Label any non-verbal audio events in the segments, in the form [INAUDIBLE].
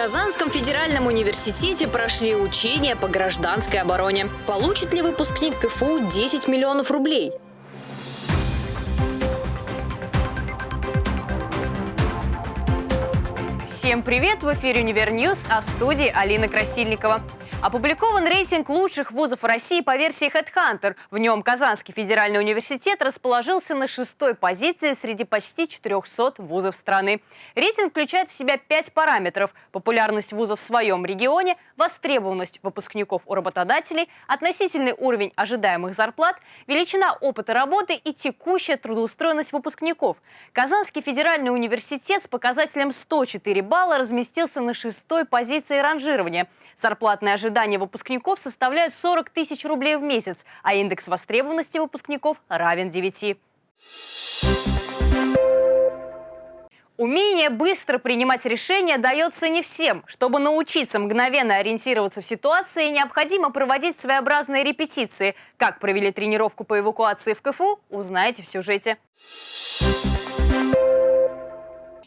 Казанском федеральном университете прошли учения по гражданской обороне. Получит ли выпускник КФУ 10 миллионов рублей? Всем привет! В эфире Универньюз, а в студии Алина Красильникова. Опубликован рейтинг лучших вузов России по версии HeadHunter. В нем Казанский федеральный университет расположился на шестой позиции среди почти 400 вузов страны. Рейтинг включает в себя пять параметров – популярность вузов в своем регионе, востребованность выпускников у работодателей, относительный уровень ожидаемых зарплат, величина опыта работы и текущая трудоустроенность выпускников. Казанский федеральный университет с показателем 104 балла разместился на шестой позиции ранжирования. Зарплатное ожидание выпускников составляет 40 тысяч рублей в месяц, а индекс востребованности выпускников равен 9. Умение быстро принимать решения дается не всем. Чтобы научиться мгновенно ориентироваться в ситуации, необходимо проводить своеобразные репетиции. Как провели тренировку по эвакуации в КФУ, узнаете в сюжете.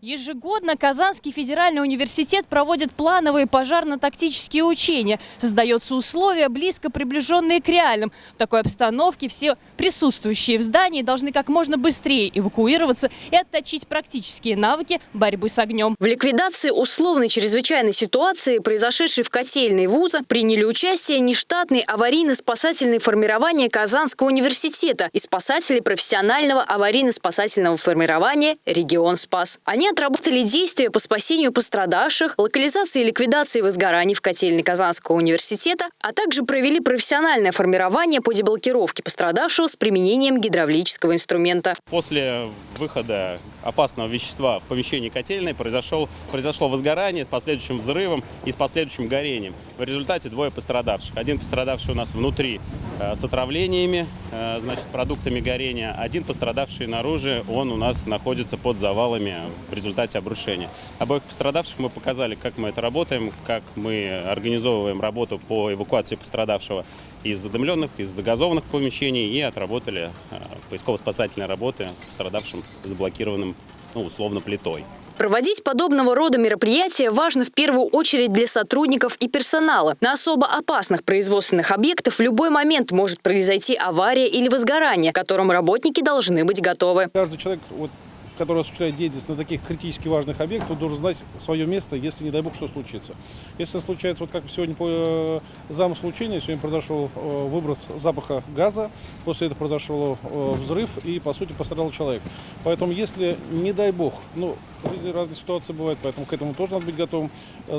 Ежегодно Казанский федеральный университет проводит плановые пожарно-тактические учения. Создаются условия, близко приближенные к реальным. В такой обстановке все присутствующие в здании должны как можно быстрее эвакуироваться и отточить практические навыки борьбы с огнем. В ликвидации условной чрезвычайной ситуации, произошедшей в котельной вуза, приняли участие нештатные аварийно-спасательные формирования Казанского университета и спасатели профессионального аварийно-спасательного формирования «Регион Спас». Они отработали действия по спасению пострадавших, локализации и ликвидации возгораний в котельной Казанского университета, а также провели профессиональное формирование по деблокировке пострадавшего с применением гидравлического инструмента. После выхода опасного вещества в помещении котельной произошел, произошло возгорание с последующим взрывом и с последующим горением. В результате двое пострадавших. Один пострадавший у нас внутри э, с отравлениями, э, значит, продуктами горения. Один пострадавший наружу, он у нас находится под завалами в результате обрушения. Обоих пострадавших мы показали, как мы это работаем, как мы организовываем работу по эвакуации пострадавшего из задымленных, из загазованных помещений и отработали э, поисково-спасательные работы с пострадавшим заблокированным, ну, условно, плитой. Проводить подобного рода мероприятия важно в первую очередь для сотрудников и персонала. На особо опасных производственных объектах в любой момент может произойти авария или возгорание, к которым работники должны быть готовы. Каждый человек вот, который осуществляет деятельность на таких критически важных объектах, должен знать свое место, если, не дай бог, что случится. Если случается, вот как сегодня по э, замыслу учения, сегодня произошел э, выброс запаха газа, после этого произошел э, взрыв и, по сути, пострадал человек. Поэтому, если, не дай бог, ну, в жизни разные ситуации бывают, поэтому к этому тоже надо быть готовым.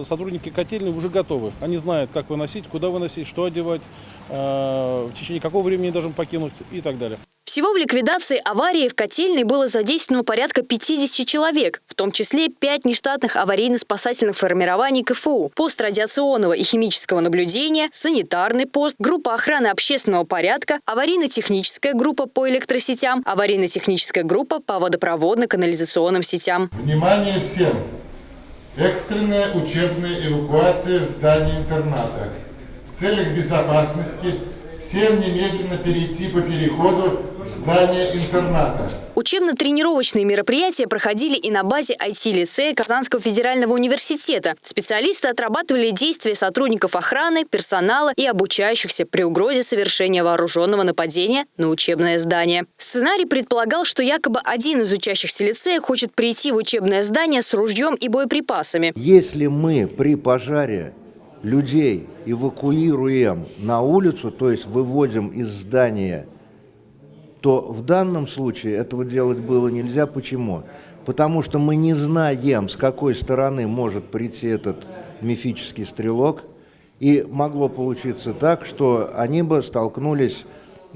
Сотрудники котельной уже готовы. Они знают, как выносить, куда выносить, что одевать, в течение какого времени должен покинуть и так далее. Всего в ликвидации аварии в котельной было задействовано порядка 50 человек, в том числе 5 нештатных аварийно-спасательных формирований КФУ, пост радиационного и химического наблюдения, санитарный пост, группа охраны общественного порядка, аварийно-техническая группа по электросетям, аварийно-техническая группа по водопроводно-канализационным сетям. Внимание всем! Экстренная учебная эвакуация в здании интерната. В целях безопасности всем немедленно перейти по переходу в здание интерната. Учебно-тренировочные мероприятия проходили и на базе IT-лицея Казанского федерального университета. Специалисты отрабатывали действия сотрудников охраны, персонала и обучающихся при угрозе совершения вооруженного нападения на учебное здание. Сценарий предполагал, что якобы один из учащихся лицея хочет прийти в учебное здание с ружьем и боеприпасами. Если мы при пожаре людей эвакуируем на улицу, то есть выводим из здания, то в данном случае этого делать было нельзя. Почему? Потому что мы не знаем, с какой стороны может прийти этот мифический стрелок, и могло получиться так, что они бы столкнулись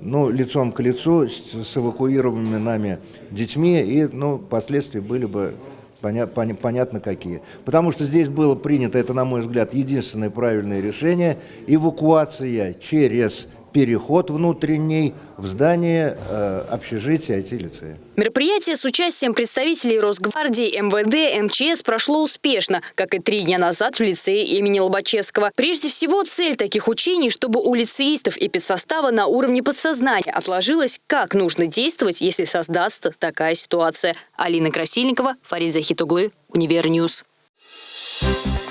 ну, лицом к лицу с, с эвакуированными нами детьми, и ну, последствия были бы понятно какие. Потому что здесь было принято, это, на мой взгляд, единственное правильное решение, эвакуация через переход внутренний в здание э, общежития IT-лицея. Мероприятие с участием представителей Росгвардии, МВД, МЧС прошло успешно, как и три дня назад в лицее имени Лобачевского. Прежде всего, цель таких учений, чтобы у лицеистов и педсостава на уровне подсознания отложилось, как нужно действовать, если создастся такая ситуация. Алина Красильникова, Фарид Захитуглы, Univer News. Thank you.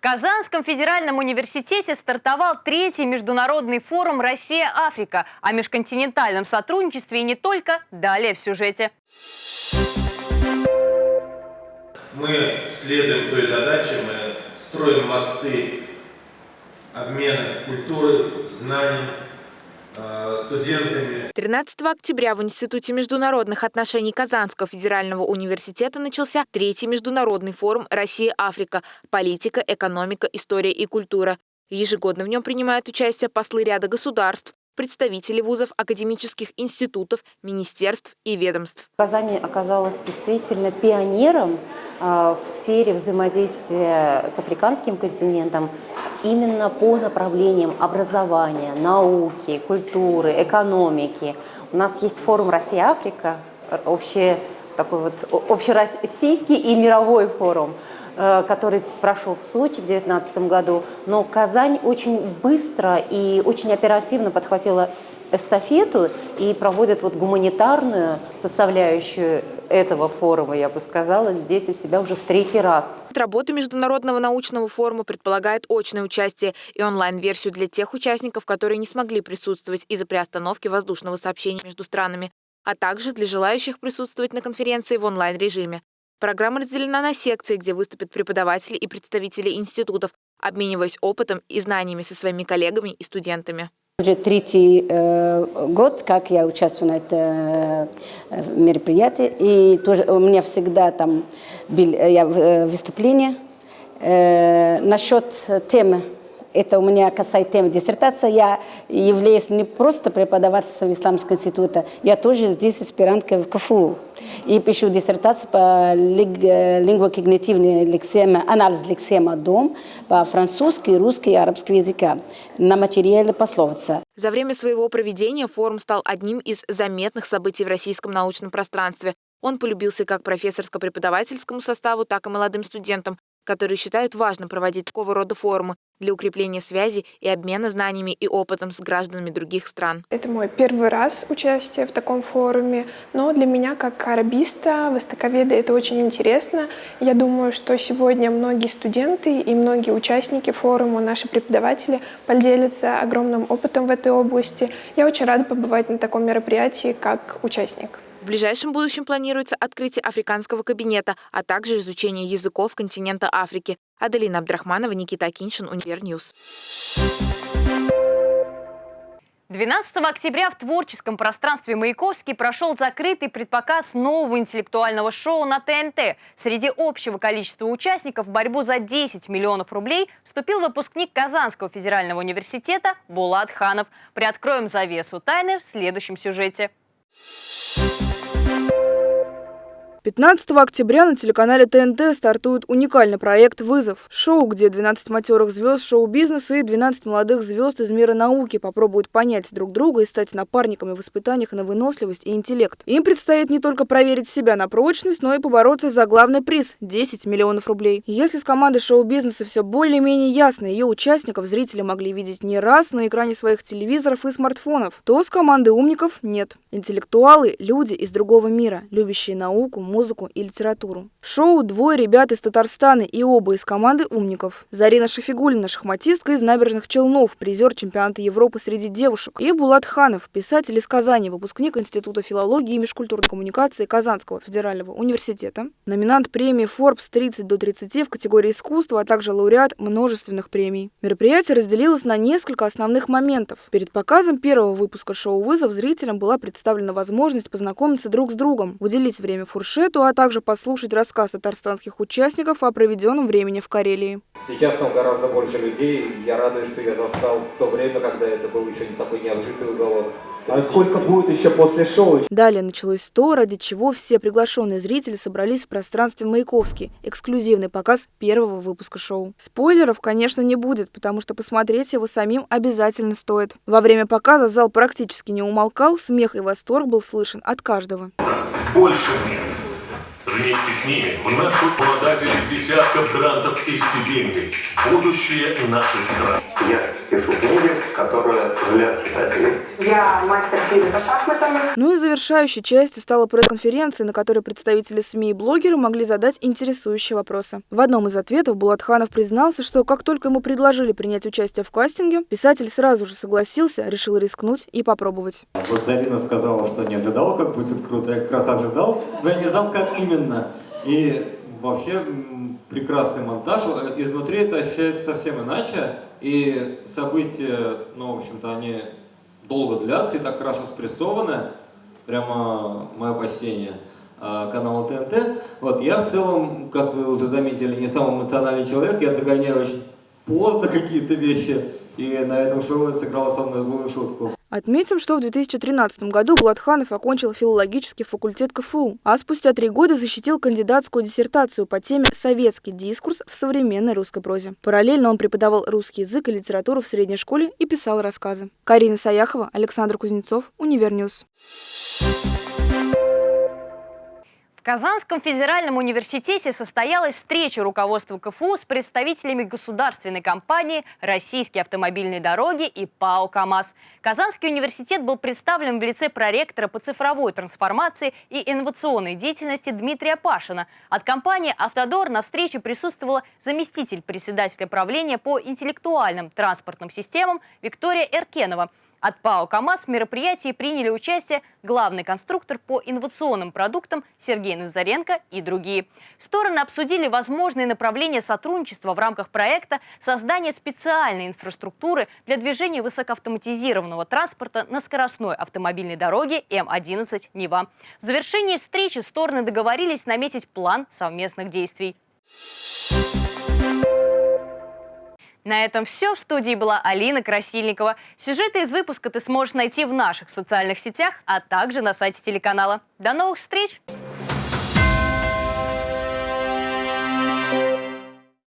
Казанском федеральном университете стартовал третий международный форум «Россия-Африка» о межконтинентальном сотрудничестве и не только. Далее в сюжете. Мы следуем той задаче, мы строим мосты обмена культуры, знаний, студентами. 13 октября в Институте международных отношений Казанского федерального университета начался третий международный форум «Россия-Африка. Политика, экономика, история и культура». Ежегодно в нем принимают участие послы ряда государств, представители вузов, академических институтов, министерств и ведомств. Казань оказалась действительно пионером а, в сфере взаимодействия с африканским континентом именно по направлениям образования, науки, культуры, экономики. У нас есть форум «Россия-Африка», общий, такой вот общероссийский и мировой форум – Э, который прошел в Сочи в 2019 году, но Казань очень быстро и очень оперативно подхватила эстафету и проводит вот гуманитарную составляющую этого форума, я бы сказала, здесь у себя уже в третий раз. Работа Международного научного форума предполагает очное участие и онлайн-версию для тех участников, которые не смогли присутствовать из-за приостановки воздушного сообщения между странами, а также для желающих присутствовать на конференции в онлайн-режиме. Программа разделена на секции, где выступят преподаватели и представители институтов, обмениваясь опытом и знаниями со своими коллегами и студентами. Уже третий э, год, как я участвую на этом э, мероприятии, и тоже у меня всегда там был э, я, э, выступление. Э, насчет темы это у меня касается темы диссертации. Я являюсь не просто преподавателем Исламского института, я тоже здесь аспирантка в КФУ. И пишу диссертацию по лингвокогнитивной лексеме, анализ лексема «дом» по французски, русский и арабский языка на материале пословица. За время своего проведения форум стал одним из заметных событий в российском научном пространстве. Он полюбился как профессорско-преподавательскому составу, так и молодым студентам, которые считают важным проводить такого рода форумы для укрепления связи и обмена знаниями и опытом с гражданами других стран. Это мой первый раз участие в таком форуме, но для меня как арабиста, востоковеда это очень интересно. Я думаю, что сегодня многие студенты и многие участники форума, наши преподаватели поделятся огромным опытом в этой области. Я очень рада побывать на таком мероприятии как участник. В ближайшем будущем планируется открытие африканского кабинета, а также изучение языков континента Африки. Аделина Абдрахманова, Никита Акиншин, Univer News. 12 октября в творческом пространстве Маяковский прошел закрытый предпоказ нового интеллектуального шоу на ТНТ. Среди общего количества участников в борьбу за 10 миллионов рублей вступил выпускник Казанского федерального университета Булат Ханов. Приоткроем завесу тайны в следующем сюжете. Thank you. 15 октября на телеканале ТНТ стартует уникальный проект «Вызов». Шоу, где 12 матерых звезд шоу-бизнеса и 12 молодых звезд из мира науки попробуют понять друг друга и стать напарниками в испытаниях на выносливость и интеллект. Им предстоит не только проверить себя на прочность, но и побороться за главный приз – 10 миллионов рублей. Если с командой шоу-бизнеса все более-менее ясно, ее участников зрители могли видеть не раз на экране своих телевизоров и смартфонов, то с командой умников нет. Интеллектуалы – люди из другого мира, любящие науку, музыку и литературу. Шоу двое ребят из Татарстана и оба из команды умников. Зарина Шафигулина, шахматистка из набережных Челнов, призер чемпионата Европы среди девушек. И Булат Ханов, писатель из Казани, выпускник Института филологии и межкультурной коммуникации Казанского федерального университета. Номинант премии Forbes 30 до 30 в категории искусства, а также лауреат множественных премий. Мероприятие разделилось на несколько основных моментов. Перед показом первого выпуска шоу «Вызов» зрителям была представлена возможность познакомиться друг с другом, уделить время фуршету, сюжету, а также послушать рассказ татарстанских участников о проведенном времени в Карелии. Сейчас там гораздо больше людей. Я радуюсь, что я застал то время, когда это был еще не такой необжитый уголок. А сколько будет еще после шоу? Далее началось то, ради чего все приглашенные зрители собрались в пространстве Маяковский. Эксклюзивный показ первого выпуска шоу. Спойлеров, конечно, не будет, потому что посмотреть его самим обязательно стоит. Во время показа зал практически не умолкал, смех и восторг был слышен от каждого. Больше нет. Вместе с ними в нашу обладатели десятков грантов и стипендий. Будущее нашей страны. Я пишу книги, которые злят читателей. Я мастер Фиби по шахматам. Ну и завершающей частью стала пресс-конференция, на которой представители СМИ и блогеры могли задать интересующие вопросы. В одном из ответов Булатханов признался, что как только ему предложили принять участие в кастинге, писатель сразу же согласился, решил рискнуть и попробовать. Вот Зарина сказала, что не ожидал, как будет круто. Я как раз ожидал, но я не знал, как именно. И вообще прекрасный монтаж. Изнутри это ощущается совсем иначе. И события, ну, в общем-то, они долго длятся и так хорошо спрессованы. Прямо мое почтение канала ТНТ. Вот, я в целом, как вы уже заметили, не самый эмоциональный человек. Я догоняю очень поздно [LAUGHS] какие-то вещи. И на этом шоу сыграла со мной злую шутку. Отметим, что в 2013 году Булатханов окончил филологический факультет КФУ, а спустя три года защитил кандидатскую диссертацию по теме «Советский дискурс в современной русской прозе». Параллельно он преподавал русский язык и литературу в средней школе и писал рассказы. Карина Саяхова, Александр Кузнецов, Univer News. В Казанском федеральном университете состоялась встреча руководства КФУ с представителями государственной компании «Российские автомобильные дороги» и ПАО «КамАЗ». Казанский университет был представлен в лице проректора по цифровой трансформации и инновационной деятельности Дмитрия Пашина. От компании «Автодор» на встрече присутствовала заместитель председателя правления по интеллектуальным транспортным системам Виктория Эркенова – от ПАО «КамАЗ» в мероприятии приняли участие главный конструктор по инновационным продуктам Сергей Назаренко и другие. Стороны обсудили возможные направления сотрудничества в рамках проекта создания специальной инфраструктуры для движения высокоавтоматизированного транспорта на скоростной автомобильной дороге М-11 «Нева». В завершении встречи стороны договорились наметить план совместных действий. На этом все. В студии была Алина Красильникова. Сюжеты из выпуска ты сможешь найти в наших социальных сетях, а также на сайте телеканала. До новых встреч!